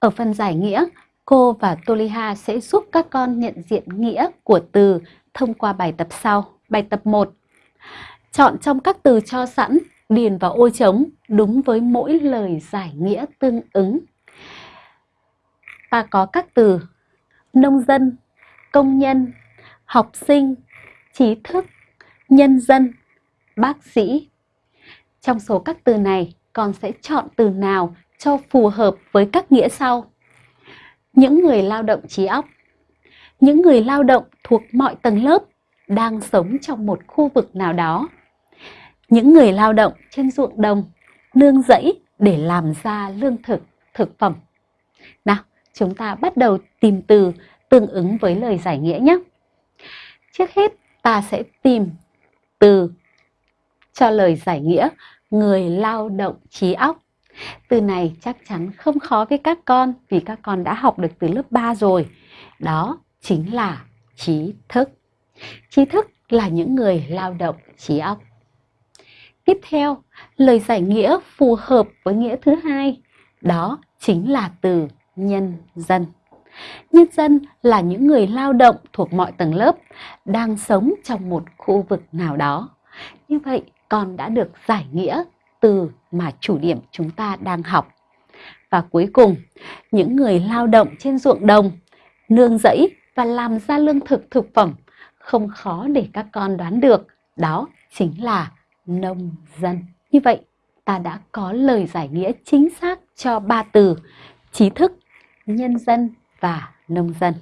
Ở phần giải nghĩa, cô và Toliha sẽ giúp các con nhận diện nghĩa của từ thông qua bài tập sau. Bài tập 1. Chọn trong các từ cho sẵn, điền vào ô trống đúng với mỗi lời giải nghĩa tương ứng. Ta có các từ nông dân, công nhân, học sinh, trí thức, nhân dân, bác sĩ. Trong số các từ này, con sẽ chọn từ nào cho phù hợp với các nghĩa sau. Những người lao động trí óc, những người lao động thuộc mọi tầng lớp đang sống trong một khu vực nào đó. Những người lao động trên ruộng đồng, nương rẫy để làm ra lương thực, thực phẩm. Nào, chúng ta bắt đầu tìm từ tương ứng với lời giải nghĩa nhé. Trước hết, ta sẽ tìm từ cho lời giải nghĩa người lao động trí óc. Từ này chắc chắn không khó với các con vì các con đã học được từ lớp 3 rồi. Đó chính là trí thức. Trí thức là những người lao động trí óc. Tiếp theo, lời giải nghĩa phù hợp với nghĩa thứ hai, đó chính là từ nhân dân. Nhân dân là những người lao động thuộc mọi tầng lớp, đang sống trong một khu vực nào đó. Như vậy, con đã được giải nghĩa từ mà chủ điểm chúng ta đang học. Và cuối cùng, những người lao động trên ruộng đồng, nương rẫy và làm ra lương thực thực phẩm không khó để các con đoán được, đó chính là nông dân. Như vậy, ta đã có lời giải nghĩa chính xác cho ba từ trí thức, nhân dân và nông dân.